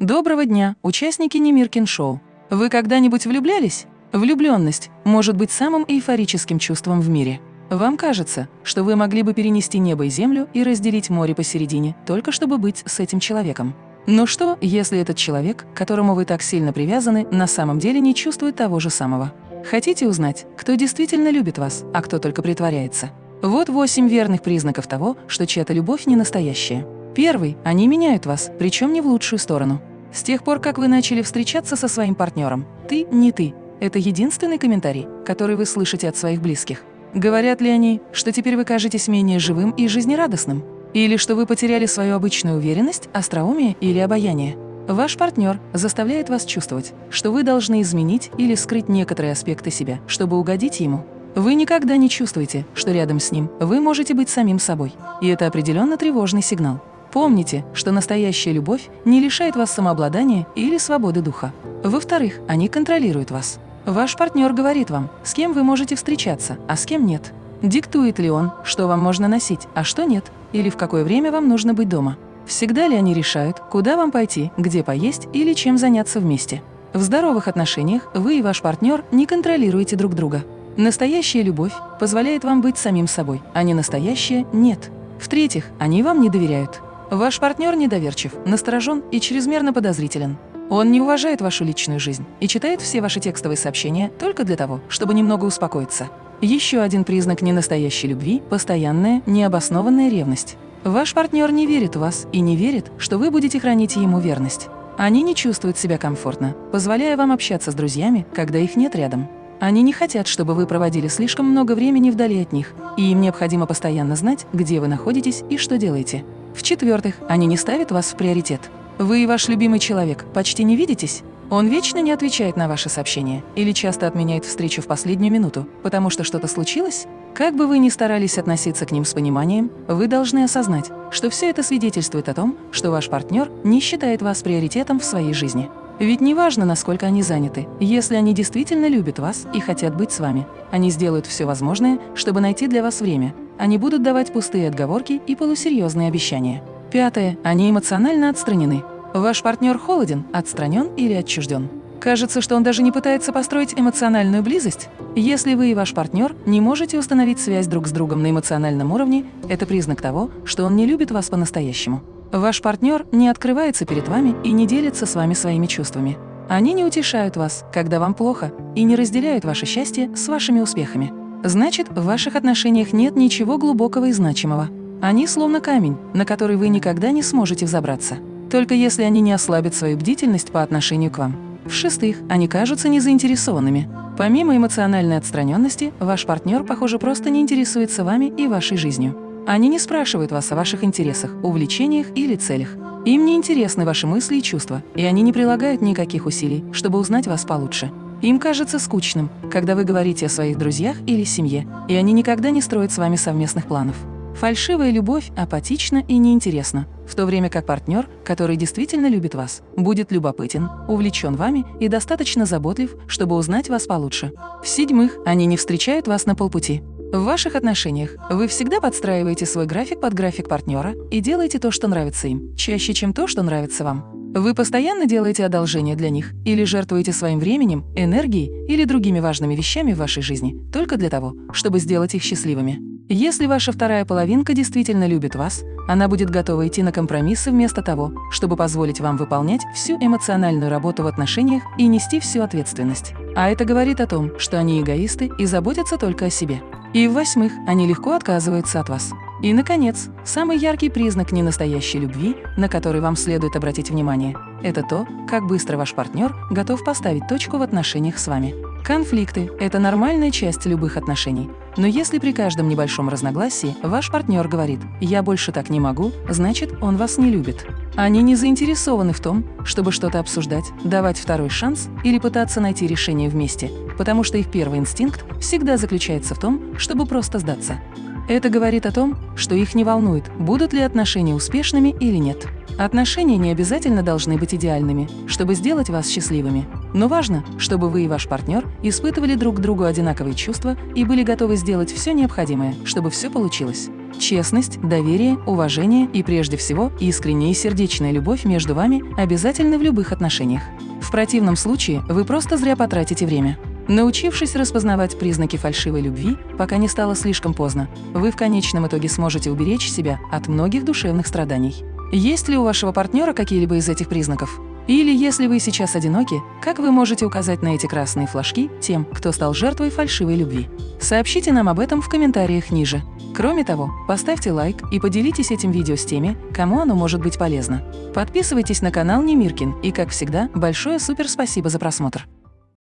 Доброго дня, участники Немиркин шоу. Вы когда-нибудь влюблялись? Влюбленность может быть самым эйфорическим чувством в мире. Вам кажется, что вы могли бы перенести небо и землю и разделить море посередине, только чтобы быть с этим человеком. Но что, если этот человек, к которому вы так сильно привязаны, на самом деле не чувствует того же самого? Хотите узнать, кто действительно любит вас, а кто только притворяется? Вот восемь верных признаков того, что чья-то любовь не настоящая. Первый – они меняют вас, причем не в лучшую сторону. С тех пор, как вы начали встречаться со своим партнером, ты не ты. Это единственный комментарий, который вы слышите от своих близких. Говорят ли они, что теперь вы кажетесь менее живым и жизнерадостным? Или что вы потеряли свою обычную уверенность, остроумие или обаяние? Ваш партнер заставляет вас чувствовать, что вы должны изменить или скрыть некоторые аспекты себя, чтобы угодить ему. Вы никогда не чувствуете, что рядом с ним вы можете быть самим собой. И это определенно тревожный сигнал. Помните, что настоящая любовь не лишает вас самообладания или свободы духа. Во-вторых, они контролируют вас. Ваш партнер говорит вам, с кем вы можете встречаться, а с кем нет. Диктует ли он, что вам можно носить, а что нет, или в какое время вам нужно быть дома. Всегда ли они решают, куда вам пойти, где поесть или чем заняться вместе. В здоровых отношениях вы и ваш партнер не контролируете друг друга. Настоящая любовь позволяет вам быть самим собой, а не настоящая – нет. В-третьих, они вам не доверяют. Ваш партнер недоверчив, насторожен и чрезмерно подозрителен. Он не уважает вашу личную жизнь и читает все ваши текстовые сообщения только для того, чтобы немного успокоиться. Еще один признак ненастоящей любви – постоянная, необоснованная ревность. Ваш партнер не верит в вас и не верит, что вы будете хранить ему верность. Они не чувствуют себя комфортно, позволяя вам общаться с друзьями, когда их нет рядом. Они не хотят, чтобы вы проводили слишком много времени вдали от них, и им необходимо постоянно знать, где вы находитесь и что делаете. В-четвертых, они не ставят вас в приоритет. Вы и ваш любимый человек почти не видитесь? Он вечно не отвечает на ваши сообщения или часто отменяет встречу в последнюю минуту, потому что что-то случилось? Как бы вы ни старались относиться к ним с пониманием, вы должны осознать, что все это свидетельствует о том, что ваш партнер не считает вас приоритетом в своей жизни. Ведь неважно, насколько они заняты, если они действительно любят вас и хотят быть с вами, они сделают все возможное, чтобы найти для вас время, они будут давать пустые отговорки и полусерьезные обещания. Пятое. Они эмоционально отстранены. Ваш партнер холоден, отстранен или отчужден. Кажется, что он даже не пытается построить эмоциональную близость. Если вы и ваш партнер не можете установить связь друг с другом на эмоциональном уровне, это признак того, что он не любит вас по-настоящему. Ваш партнер не открывается перед вами и не делится с вами своими чувствами. Они не утешают вас, когда вам плохо, и не разделяют ваше счастье с вашими успехами. Значит, в ваших отношениях нет ничего глубокого и значимого. Они словно камень, на который вы никогда не сможете взобраться. Только если они не ослабят свою бдительность по отношению к вам. В-шестых, они кажутся незаинтересованными. Помимо эмоциональной отстраненности, ваш партнер, похоже, просто не интересуется вами и вашей жизнью. Они не спрашивают вас о ваших интересах, увлечениях или целях. Им не интересны ваши мысли и чувства, и они не прилагают никаких усилий, чтобы узнать вас получше. Им кажется скучным, когда вы говорите о своих друзьях или семье, и они никогда не строят с вами совместных планов. Фальшивая любовь апатична и неинтересна, в то время как партнер, который действительно любит вас, будет любопытен, увлечен вами и достаточно заботлив, чтобы узнать вас получше. В-седьмых, они не встречают вас на полпути. В ваших отношениях вы всегда подстраиваете свой график под график партнера и делаете то, что нравится им, чаще, чем то, что нравится вам. Вы постоянно делаете одолжение для них или жертвуете своим временем, энергией или другими важными вещами в вашей жизни только для того, чтобы сделать их счастливыми. Если ваша вторая половинка действительно любит вас, она будет готова идти на компромиссы вместо того, чтобы позволить вам выполнять всю эмоциональную работу в отношениях и нести всю ответственность. А это говорит о том, что они эгоисты и заботятся только о себе. И в-восьмых, они легко отказываются от вас. И, наконец, самый яркий признак ненастоящей любви, на который вам следует обратить внимание, это то, как быстро ваш партнер готов поставить точку в отношениях с вами. Конфликты – это нормальная часть любых отношений. Но если при каждом небольшом разногласии ваш партнер говорит «я больше так не могу», значит, он вас не любит. Они не заинтересованы в том, чтобы что-то обсуждать, давать второй шанс или пытаться найти решение вместе, потому что их первый инстинкт всегда заключается в том, чтобы просто сдаться. Это говорит о том, что их не волнует, будут ли отношения успешными или нет. Отношения не обязательно должны быть идеальными, чтобы сделать вас счастливыми. Но важно, чтобы вы и ваш партнер испытывали друг к другу одинаковые чувства и были готовы сделать все необходимое, чтобы все получилось. Честность, доверие, уважение и, прежде всего, искренняя и сердечная любовь между вами обязательны в любых отношениях. В противном случае вы просто зря потратите время. Научившись распознавать признаки фальшивой любви, пока не стало слишком поздно, вы в конечном итоге сможете уберечь себя от многих душевных страданий. Есть ли у вашего партнера какие-либо из этих признаков? Или если вы сейчас одиноки, как вы можете указать на эти красные флажки тем, кто стал жертвой фальшивой любви? Сообщите нам об этом в комментариях ниже. Кроме того, поставьте лайк и поделитесь этим видео с теми, кому оно может быть полезно. Подписывайтесь на канал Немиркин и, как всегда, большое супер спасибо за просмотр.